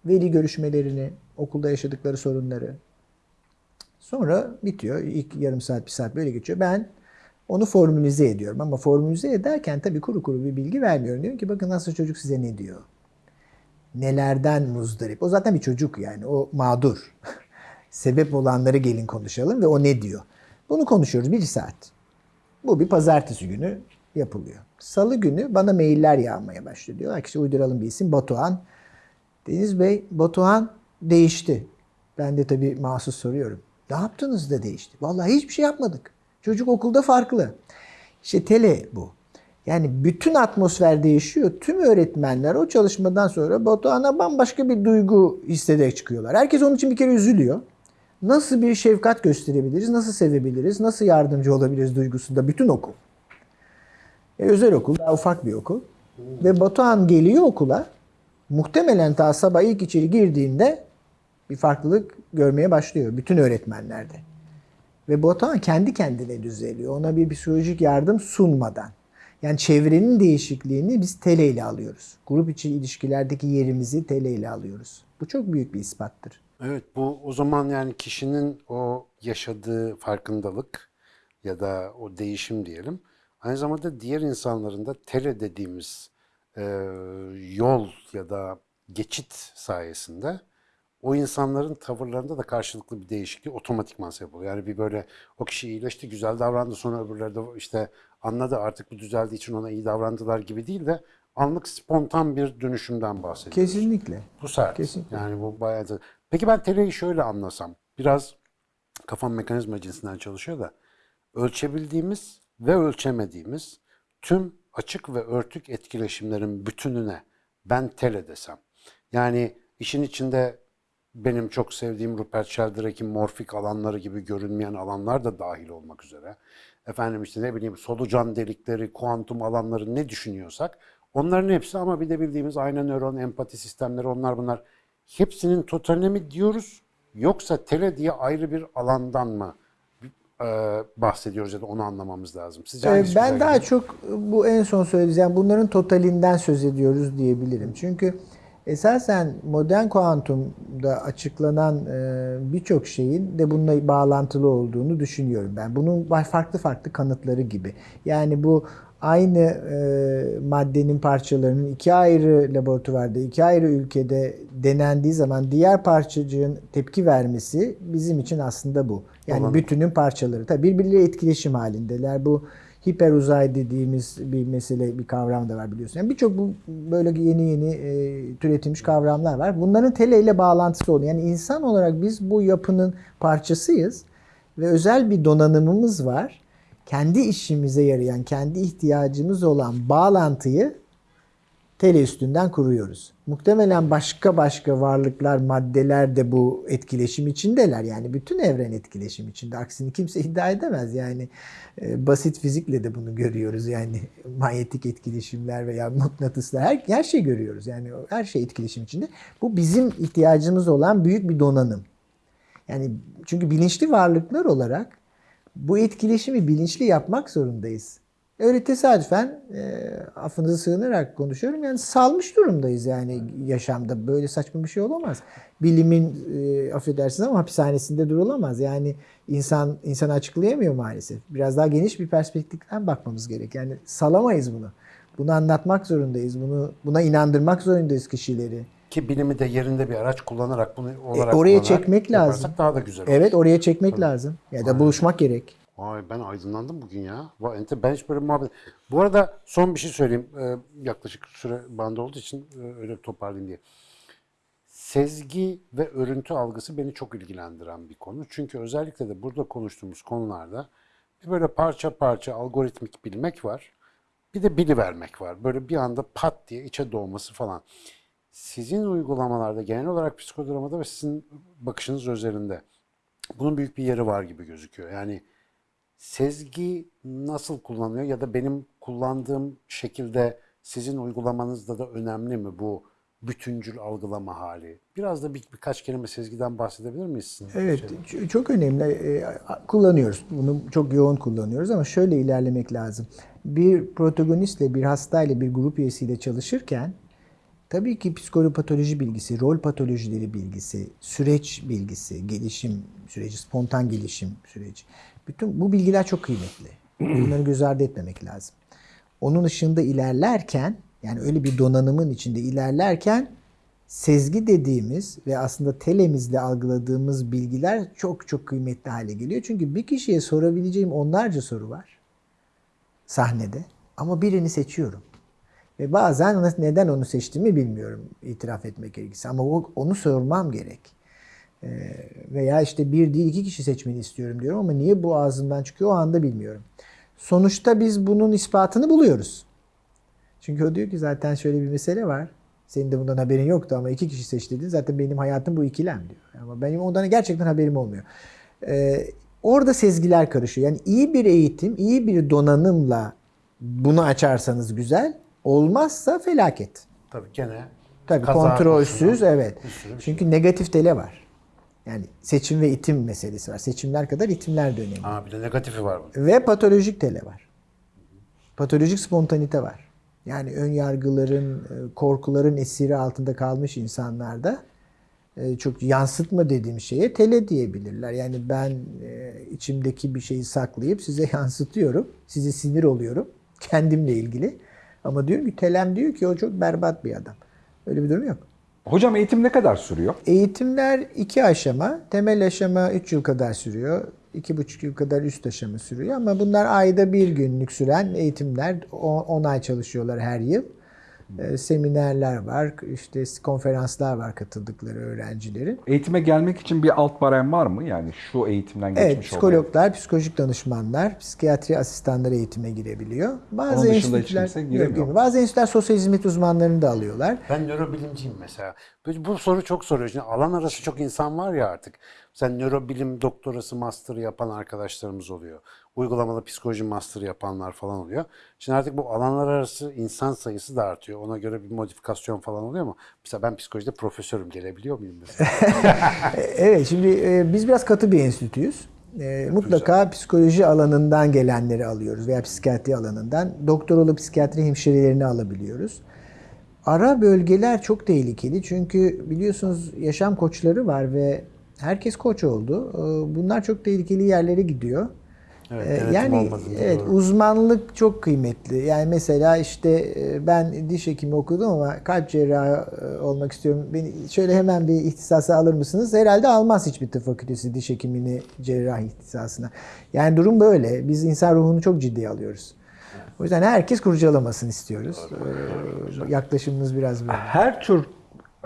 Veli görüşmelerini, okulda yaşadıkları sorunları. Sonra bitiyor. İlk yarım saat, bir saat böyle geçiyor. Ben onu formülize ediyorum. Ama formülize ederken tabii kuru kuru bir bilgi vermiyorum. Diyorum ki bakın nasıl çocuk size ne diyor. Nelerden muzdarip. O zaten bir çocuk yani. O mağdur. *laughs* Sebep olanları gelin konuşalım ve o ne diyor. Bunu konuşuyoruz bir saat. Bu bir pazartesi günü yapılıyor. Salı günü bana mailler yağmaya başlıyor. Diyorlar ki işte uyduralım bir isim Batuhan. Deniz Bey Batuhan değişti. Ben de tabii mahsus soruyorum. Ne yaptınız da değişti? Vallahi hiçbir şey yapmadık. Çocuk okulda farklı. İşte tele bu. Yani bütün atmosfer değişiyor. Tüm öğretmenler o çalışmadan sonra Batuhan'a bambaşka bir duygu hissederek çıkıyorlar. Herkes onun için bir kere üzülüyor. Nasıl bir şefkat gösterebiliriz, nasıl sevebiliriz, nasıl yardımcı olabiliriz duygusunda bütün okul. E, özel okul, daha ufak bir okul. Ve Batuhan geliyor okula. Muhtemelen ta sabah ilk içeri girdiğinde bir farklılık görmeye başlıyor bütün öğretmenlerde. Ve Batuhan kendi kendine düzeliyor. Ona bir psikolojik yardım sunmadan. Yani çevrenin değişikliğini biz tele ile alıyoruz. Grup içi ilişkilerdeki yerimizi tele ile alıyoruz. Bu çok büyük bir ispattır. Evet bu o zaman yani kişinin o yaşadığı farkındalık ya da o değişim diyelim. Aynı zamanda diğer insanların da tele dediğimiz e, yol ya da geçit sayesinde o insanların tavırlarında da karşılıklı bir değişiklik otomatikman sebep oluyor. Yani bir böyle o kişi iyileşti, güzel davrandı sonra öbürleri de işte anladı artık bu düzeldiği için ona iyi davrandılar gibi değil de anlık spontan bir dönüşümden bahsediyoruz. Kesinlikle. Bu sert. Kesinlikle. Yani bu bayağı da- Peki ben teleyi şöyle anlasam. Biraz kafam mekanizma cinsinden çalışıyor da ölçebildiğimiz ve ölçemediğimiz tüm açık ve örtük etkileşimlerin bütününe ben tele desem. Yani işin içinde benim çok sevdiğim Rupert Sheldrake'in morfik alanları gibi görünmeyen alanlar da dahil olmak üzere. Efendim işte ne bileyim solucan delikleri, kuantum alanları ne düşünüyorsak onların hepsi ama bir de bildiğimiz ayna nöron, empati sistemleri onlar bunlar. Hepsinin totaline mi diyoruz yoksa tele diye ayrı bir alandan mı bahsediyoruz ya da onu anlamamız lazım. Sizce Ee, Ben daha gidiyor? çok bu en son söylediğim yani bunların totalinden söz ediyoruz diyebilirim. Çünkü esasen modern kuantumda açıklanan e, birçok şeyin de bununla bağlantılı olduğunu düşünüyorum ben. Bunun farklı farklı kanıtları gibi. Yani bu aynı e, maddenin parçalarının iki ayrı laboratuvarda, iki ayrı ülkede denendiği zaman diğer parçacığın tepki vermesi bizim için aslında bu. Yani Olan- bütünün parçaları. Tabii birbirleriyle etkileşim halindeler. Bu hiper uzay dediğimiz bir mesele, bir kavram da var biliyorsun. Yani birçok bu böyle yeni yeni e, türetilmiş kavramlar var. Bunların tele ile bağlantısı oluyor. Yani insan olarak biz bu yapının parçasıyız ve özel bir donanımımız var. Kendi işimize yarayan, kendi ihtiyacımız olan bağlantıyı tele üstünden kuruyoruz. Muhtemelen başka başka varlıklar, maddeler de bu etkileşim içindeler. Yani bütün evren etkileşim içinde. Aksini kimse iddia edemez. Yani e, basit fizikle de bunu görüyoruz. Yani *laughs* manyetik etkileşimler veya mıknatıslar her, her şey görüyoruz. Yani her şey etkileşim içinde. Bu bizim ihtiyacımız olan büyük bir donanım. Yani çünkü bilinçli varlıklar olarak bu etkileşimi bilinçli yapmak zorundayız. Öyle tesadüfen e, affınıza sığınarak konuşuyorum. Yani salmış durumdayız yani yaşamda. Böyle saçma bir şey olamaz. Bilimin e, affedersiniz ama hapishanesinde durulamaz. Yani insan insanı açıklayamıyor maalesef. Biraz daha geniş bir perspektiften bakmamız gerek. Yani salamayız bunu. Bunu anlatmak zorundayız. Bunu buna inandırmak zorundayız kişileri. Ki bilimi de yerinde bir araç kullanarak bunu olarak E, oraya çekmek lazım. daha da güzel olur. Evet oraya çekmek lazım. Ya da buluşmak gerek. Vay ben aydınlandım bugün ya. Vay, ente- Ben hiç böyle muhabbet... Bu arada son bir şey söyleyeyim. Ee, yaklaşık süre bandı olduğu için e, öyle toparlayayım diye. sezgi ve örüntü algısı beni çok ilgilendiren bir konu. Çünkü özellikle de burada konuştuğumuz konularda bir böyle parça parça algoritmik bilmek var. Bir de bilivermek var. Böyle bir anda pat diye içe doğması falan. Sizin uygulamalarda genel olarak psikodramada ve sizin bakışınız üzerinde bunun büyük bir yeri var gibi gözüküyor. Yani sezgi nasıl kullanılıyor ya da benim kullandığım şekilde sizin uygulamanızda da önemli mi bu bütüncül algılama hali? Biraz da bir, birkaç kelime sezgiden bahsedebilir miyiz? sizin Evet, şeyden? çok önemli. Ee, Kullanıyoruz. Bunu çok yoğun kullanıyoruz ama şöyle ilerlemek lazım. Bir protagonistle, bir hastayla, bir grup üyesiyle çalışırken tabii ki psikopatoloji bilgisi, rol patolojileri bilgisi, süreç bilgisi, gelişim süreci, spontan gelişim süreci. Bütün bu bilgiler çok kıymetli. Bunları göz ardı etmemek lazım. Onun ışığında ilerlerken, yani öyle bir donanımın içinde ilerlerken sezgi dediğimiz ve aslında telemizle algıladığımız bilgiler çok çok kıymetli hale geliyor. Çünkü bir kişiye sorabileceğim onlarca soru var sahnede ama birini seçiyorum. Ve bazen neden onu seçtiğimi bilmiyorum itiraf etmek gerekirse ama onu sormam gerek. Ee, veya işte bir değil iki kişi seçmeni istiyorum diyorum ama niye bu ağzımdan çıkıyor o anda bilmiyorum. Sonuçta biz bunun ispatını buluyoruz. Çünkü o diyor ki zaten şöyle bir mesele var. Senin de bundan haberin yoktu ama iki kişi seç dedin. Zaten benim hayatım bu ikilem diyor. Ama benim ondan gerçekten haberim olmuyor. Ee, orada sezgiler karışıyor. Yani iyi bir eğitim, iyi bir donanımla bunu açarsanız güzel. Olmazsa felaket. Tabii gene Tabii kaza kontrolsüz evet. bir şey. Çünkü negatif tele var. Yani seçim ve itim meselesi var. Seçimler kadar itimler de önemli. Ha bir de negatifi var bunun. Ve patolojik tele var. Patolojik spontanite var. Yani ön yargıların, e, korkuların esiri altında kalmış insanlarda e, çok yansıtma dediğim şeye tele diyebilirler. Yani ben e, içimdeki bir şeyi saklayıp size *laughs* yansıtıyorum. Size sinir oluyorum. Kendimle ilgili. Ama diyorum ki telem diyor ki o çok berbat bir adam. Öyle bir durum yok. Hocam eğitim ne kadar sürüyor? Eğitimler iki aşama. Temel aşama 3 yıl kadar sürüyor. iki buçuk yıl kadar üst aşama sürüyor. Ama bunlar ayda bir günlük süren eğitimler. 10 ay çalışıyorlar her yıl. Ee, Seminerler var, işte konferanslar var katıldıkları öğrencilerin. Eğitime gelmek için bir alt barem var mı? Yani şu eğitimden geçmiş Evet, olmayan. psikologlar, psikolojik danışmanlar, psikiyatri asistanları eğitime girebiliyor. Bazı Onun dışında hiç enstitüler, kimse Yok, giremiyor. girmiyor. bazı enstitüler sosyal hizmet uzmanlarını da alıyorlar. Ben nörobilimciyim mesela. Bu, bu soru çok soruyor. Şimdi alan arası çok insan var ya artık. Sen nörobilim doktorası master yapan arkadaşlarımız oluyor. Uygulamalı psikoloji master yapanlar falan oluyor. Şimdi artık bu alanlar arası insan sayısı da artıyor. Ona göre bir modifikasyon falan oluyor mu? Mesela ben psikolojide profesörüm gelebiliyor muyum mesela? *laughs* Evet, şimdi e, biz biraz katı bir enstitüyüz. E, mutlaka psikoloji alanından gelenleri alıyoruz veya psikiyatri alanından. Doktoralı psikiyatri hemşirelerini alabiliyoruz. Ara bölgeler çok tehlikeli çünkü biliyorsunuz yaşam koçları var ve herkes koç oldu. E, Bunlar çok tehlikeli yerlere gidiyor. Evet, E, denetim yani evet doğru. uzmanlık çok kıymetli. Yani mesela işte e, ben diş hekimi okudum ama kalp cerrahı e, olmak istiyorum. Beni şöyle hemen bir ihtisasa alır mısınız? Herhalde almaz hiçbir tıp fakültesi diş hekimini cerrah ihtisasına. Yani durum böyle. Biz insan ruhunu çok ciddiye alıyoruz. O yüzden herkes kurcalamasını istiyoruz. Ee, yaklaşımımız biraz böyle. Her tür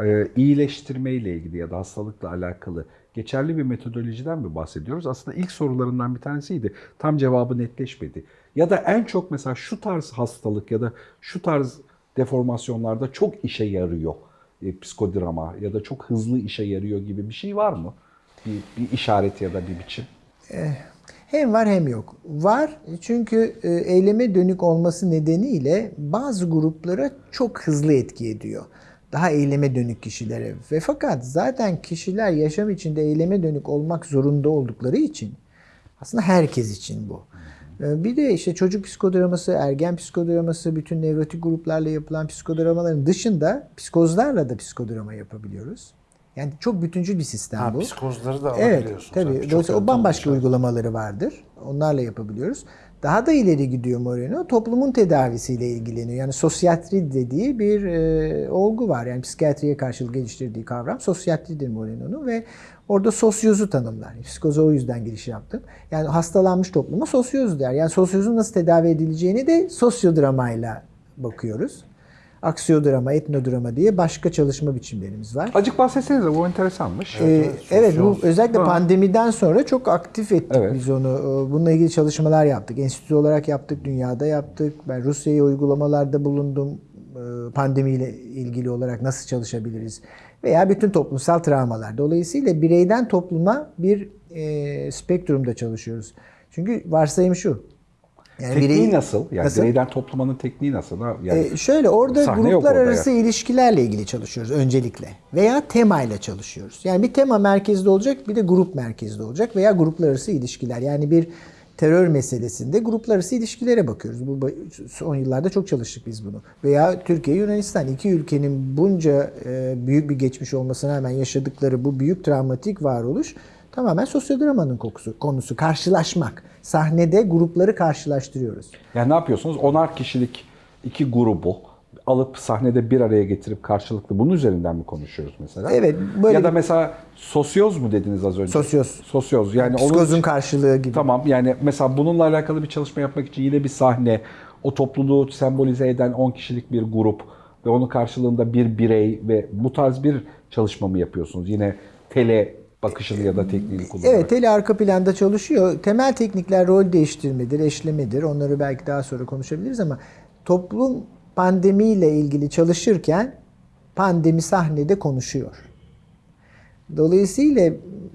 e, iyileştirme ile ilgili ya da hastalıkla alakalı geçerli bir metodolojiden mi bahsediyoruz? Aslında ilk sorularından bir tanesiydi. Tam cevabı netleşmedi. Ya da en çok mesela şu tarz hastalık ya da şu tarz deformasyonlarda çok işe yarıyor e, psikodrama ya da çok hızlı işe yarıyor gibi bir şey var mı? Bir, bir işaret ya da bir biçim. Hem var hem yok. Var çünkü e, eyleme dönük olması nedeniyle bazı gruplara çok hızlı etki ediyor. Daha eyleme dönük kişilere. Ve fakat zaten kişiler yaşam içinde eyleme dönük olmak zorunda oldukları için aslında herkes için bu. E, Bir de işte çocuk psikodraması, ergen psikodraması, bütün nevrotik gruplarla yapılan psikodramaların dışında psikozlarla da psikodrama yapabiliyoruz. Yani çok bütüncül bir sistem ha, bu. psikozları da Evet, alabiliyorsun. tabii. Dolayısıyla o bambaşka uygulamaları vardır. Onlarla yapabiliyoruz. Daha da ileri gidiyor Moreno. Toplumun tedavisiyle ilgileniyor. Yani sosyatri dediği bir e, olgu var. Yani psikiyatriye karşılık geliştirdiği kavram sosyatridir Moreno'nun ve orada sosyozu tanımlar. Psikoza o yüzden giriş yaptım. Yani hastalanmış topluma sosyoz der. Yani sosyozun nasıl tedavi edileceğini de sosyodramayla bakıyoruz. Aksiyodrama, etnodrama diye başka çalışma biçimlerimiz var. Acık bahsetsenize bu enteresanmış. Ee, evet bu özellikle Ha. pandemiden sonra çok aktif ettik Evet. biz onu. Ee, Bununla ilgili çalışmalar yaptık. Enstitü olarak yaptık, dünyada yaptık. Ben Rusya'ya uygulamalarda bulundum. Ee, Pandemiyle ilgili olarak nasıl çalışabiliriz? Veya bütün toplumsal travmalar. Dolayısıyla bireyden topluma bir e, spektrumda çalışıyoruz. Çünkü varsayım şu. Yani Tekniği birey- nasıl? Yani Nasıl? bireyden toplamanın tekniği nasıl? Yani Ee, şöyle orada gruplar orada arası ilişkilerle ilgili çalışıyoruz öncelikle. Veya temayla çalışıyoruz. Yani bir tema merkezde olacak bir de grup merkezde olacak veya gruplar arası ilişkiler. Yani bir terör meselesinde gruplar arası ilişkilere bakıyoruz. Bu son yıllarda çok çalıştık biz bunu. Veya Türkiye Yunanistan iki ülkenin bunca e, büyük bir geçmiş olmasına rağmen yaşadıkları bu büyük travmatik varoluş tamamen sosyodramanın kokusu, konusu. Karşılaşmak. Sahnede grupları karşılaştırıyoruz. Yani ne yapıyorsunuz? Onar kişilik iki grubu alıp sahnede bir araya getirip karşılıklı bunun üzerinden mi konuşuyoruz mesela? Evet, böyle ya da mesela sosyoz mu dediniz az önce? Sosyoz. Sosyoz. Yani Psikozun onun karşılığı gibi. Tamam yani mesela bununla alakalı bir çalışma yapmak için yine bir sahne, o topluluğu sembolize eden 10 kişilik bir grup ve onun karşılığında bir birey ve bu tarz bir çalışma mı yapıyorsunuz? Yine tele bakışını ya da tekniğini kullanarak. Evet, tele arka planda çalışıyor. Temel teknikler rol değiştirmedir, eşlemedir. Onları belki daha sonra konuşabiliriz ama toplum pandemiyle ilgili çalışırken pandemi sahnede konuşuyor. Dolayısıyla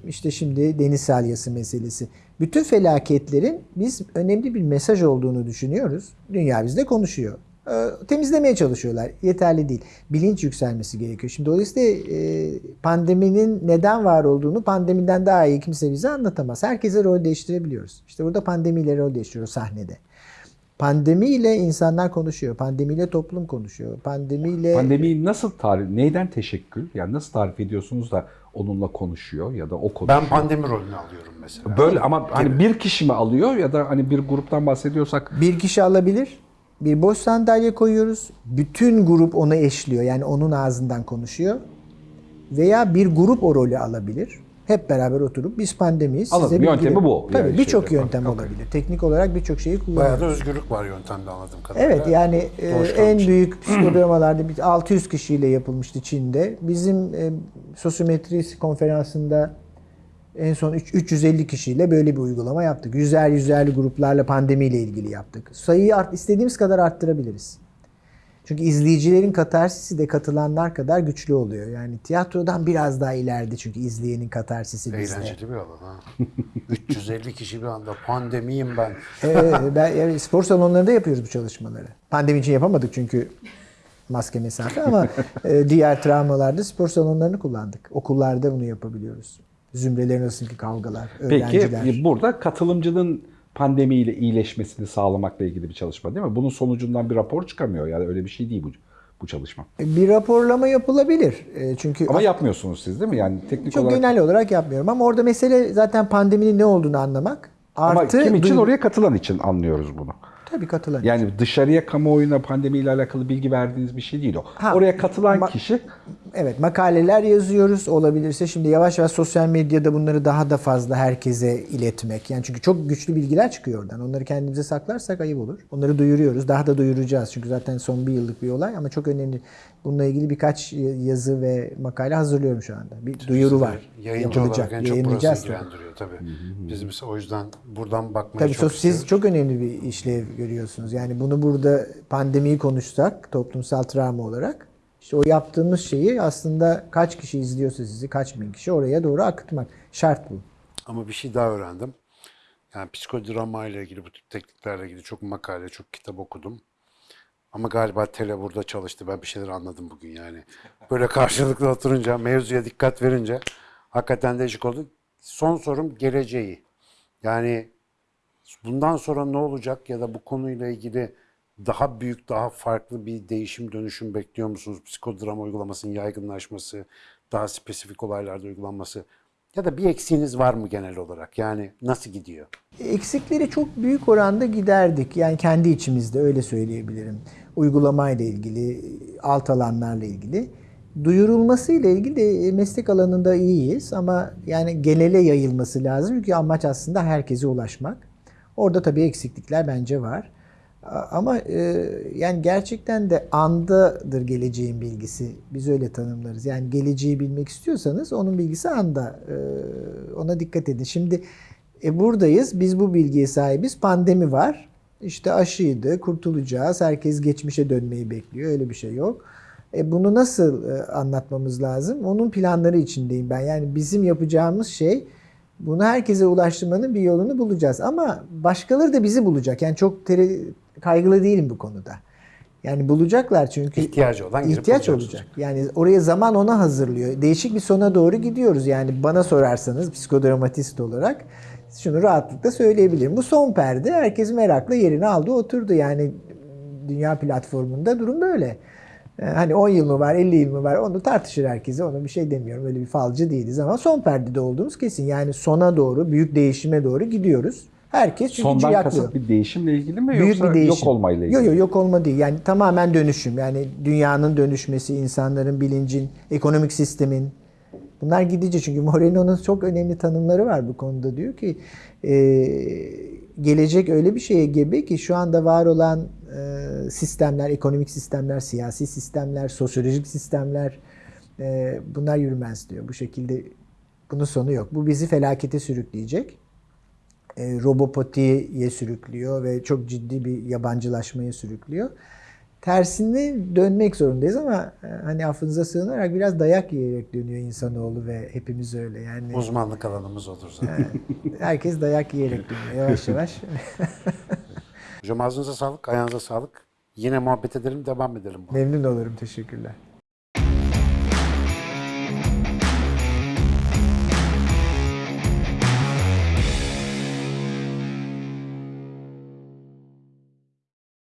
işte şimdi deniz salyası meselesi. Bütün felaketlerin biz önemli bir mesaj olduğunu düşünüyoruz. Dünya bizde konuşuyor. Ee, Temizlemeye çalışıyorlar. Yeterli değil. Bilinç yükselmesi gerekiyor. Şimdi dolayısıyla e, pandeminin neden var olduğunu pandemiden daha iyi kimse bize anlatamaz. Herkese rol değiştirebiliyoruz. İşte burada pandemiyle rol değiştiriyoruz sahnede. Pandemiyle insanlar konuşuyor. Pandemiyle toplum konuşuyor. Pandemiyle Pandemiyi nasıl tarif, neyden teşekkül? Yani nasıl tarif ediyorsunuz da onunla konuşuyor ya da o konuşuyor? Ben pandemi rolünü alıyorum mesela. Böyle ama hani bir kişi mi alıyor ya da hani bir gruptan bahsediyorsak Bir kişi alabilir. Bir boş sandalye koyuyoruz. Bütün grup onu eşliyor. Yani onun ağzından konuşuyor. Veya bir grup o rolü alabilir. Hep beraber oturup biz pandemiyiz. Anladım. Size Yöntemi bilgi- bu. Tabii Yani birçok şeyde. yöntem Okey. olabilir. Teknik olarak birçok şeyi Bayağı kullanıyoruz. da özgürlük var yöntemde anladığım kadarıyla. Evet yani e, Doğuştan en *clears throat* bir şey. büyük psikodramalarda bir 600 kişiyle yapılmıştı Çin'de. Bizim e, sosyometri konferansında en son üç- 350 kişiyle böyle bir uygulama yaptık. Yüzer yüzerli gruplarla pandemiyle ilgili yaptık. Sayıyı art, istediğimiz kadar arttırabiliriz. Çünkü izleyicilerin katarsisi de katılanlar kadar güçlü oluyor. Yani tiyatrodan biraz daha ileride çünkü izleyenin katarsisi bizde. Eğlenceli bir alan ha. *laughs* 350 kişi bir anda pandemiyim ben. Evet, ben yani spor salonlarında yapıyoruz bu çalışmaları. Pandemi için yapamadık çünkü maske mesafe ama *laughs* e, diğer travmalarda spor salonlarını kullandık. Okullarda bunu yapabiliyoruz. Zümrelerin arasındaki kavgalar, Peki öğrenciler. e, burada katılımcının pandemiyle iyileşmesini sağlamakla ilgili bir çalışma değil mi? Bunun sonucundan bir rapor çıkamıyor. Yani öyle bir şey değil bu bu çalışma. Bir raporlama yapılabilir. E, Çünkü Ama yapmıyorsunuz siz değil mi? Yani teknik çok olarak. genel olarak yapmıyorum ama orada mesele zaten pandeminin ne olduğunu anlamak. Ama Artı kim için oraya katılan için anlıyoruz bunu. Tabii katılan. Yani dışarıya kamuoyuna pandemiyle alakalı bilgi verdiğiniz bir şey değil o. Ha, oraya katılan kişi Evet makaleler yazıyoruz olabilirse şimdi yavaş yavaş sosyal medyada bunları daha da fazla herkese iletmek. Yani çünkü çok güçlü bilgiler çıkıyor oradan. Onları kendimize saklarsak ayıp olur. Onları duyuruyoruz. Daha da duyuracağız. Çünkü zaten son bir yıllık bir olay ama çok önemli. Bununla ilgili birkaç yazı ve makale hazırlıyorum şu anda. Bir duyuru var. Yayıncı Yapılacak. olarak en çok burası Yayınlayacağız tabii. ilgilendiriyor tabii. Biz mesela o yüzden buradan bakmaya Tabii çok sos- siz istiyoruz. çok önemli bir işlev görüyorsunuz. Yani bunu burada pandemiyi konuşsak toplumsal travma olarak işte o yaptığımız şeyi aslında kaç kişi izliyorsa sizi kaç bin kişi oraya doğru akıtmak. Şart bu. Ama bir şey daha öğrendim. Yani psikodrama ile ilgili bu tip tekniklerle ilgili çok makale, çok kitap okudum. Ama galiba tele burada çalıştı. Ben bir şeyler anladım bugün yani. Böyle karşılıklı oturunca, mevzuya dikkat verince hakikaten değişik oldu. Son sorum geleceği. Yani bundan sonra ne olacak ya da bu konuyla ilgili daha büyük, daha farklı bir değişim, dönüşüm bekliyor musunuz? Psikodrama uygulamasının yaygınlaşması, daha spesifik olaylarda uygulanması ya da bir eksiğiniz var mı genel olarak? Yani nasıl gidiyor? Eksikleri çok büyük oranda giderdik. Yani kendi içimizde öyle söyleyebilirim. Uygulamayla ilgili, alt alanlarla ilgili. Duyurulması ile ilgili de meslek alanında iyiyiz ama yani genele yayılması lazım. Çünkü amaç aslında herkese ulaşmak. Orada tabii eksiklikler bence var. Ama e, yani gerçekten de andadır geleceğin bilgisi. Biz öyle tanımlarız. Yani geleceği bilmek istiyorsanız onun bilgisi anda. E, ona dikkat edin. Şimdi e, buradayız. Biz bu bilgiye sahibiz. Pandemi var. İşte aşıydı, kurtulacağız. Herkes geçmişe dönmeyi bekliyor. Öyle bir şey yok. E, bunu nasıl e, anlatmamız lazım? Onun planları içindeyim ben. Yani bizim yapacağımız şey bunu herkese ulaştırmanın bir yolunu bulacağız. Ama başkaları da bizi bulacak. Yani çok tere- kaygılı değilim bu konuda. Yani bulacaklar çünkü İhtiyacı olan ihtiyaç olacak. Yani oraya zaman ona hazırlıyor. Değişik bir sona doğru gidiyoruz. Yani bana sorarsanız psikodramatist olarak şunu rahatlıkla söyleyebilirim. Bu son perde herkes merakla yerini aldı oturdu. Yani dünya platformunda durum böyle. Ee, Hani 10 yıl mı var, 50 yıl mı var onu tartışır herkese. Ona bir şey demiyorum. Öyle bir falcı değiliz ama son perdede olduğumuz kesin. Yani sona doğru, büyük değişime doğru gidiyoruz. Herkes çünkü Sondan ciyaklıyor. kasıt bir değişimle ilgili mi Büyük yoksa bir değişim. yok olmayla ilgili? Yok yok yok olma değil. Yani tamamen dönüşüm. Yani dünyanın dönüşmesi, insanların bilincin, ekonomik sistemin. Bunlar gidici çünkü Moreno'nun çok önemli tanımları var bu konuda. Diyor ki e, gelecek öyle bir şeye gebe ki şu anda var olan e, sistemler, ekonomik sistemler, siyasi sistemler, sosyolojik sistemler e, bunlar yürümez diyor. Bu şekilde bunun sonu yok. Bu bizi felakete sürükleyecek e, robopotiye sürüklüyor ve çok ciddi bir yabancılaşmaya sürüklüyor. Tersine dönmek zorundayız ama e, hani affınıza sığınarak biraz dayak yiyerek dönüyor insanoğlu ve hepimiz öyle. Yani Uzmanlık alanımız odur zaten. herkes dayak yiyerek dönüyor yavaş yavaş. Hocam ağzınıza sağlık, ayağınıza sağlık. Yine muhabbet edelim, devam edelim. Memnun olurum. Teşekkürler.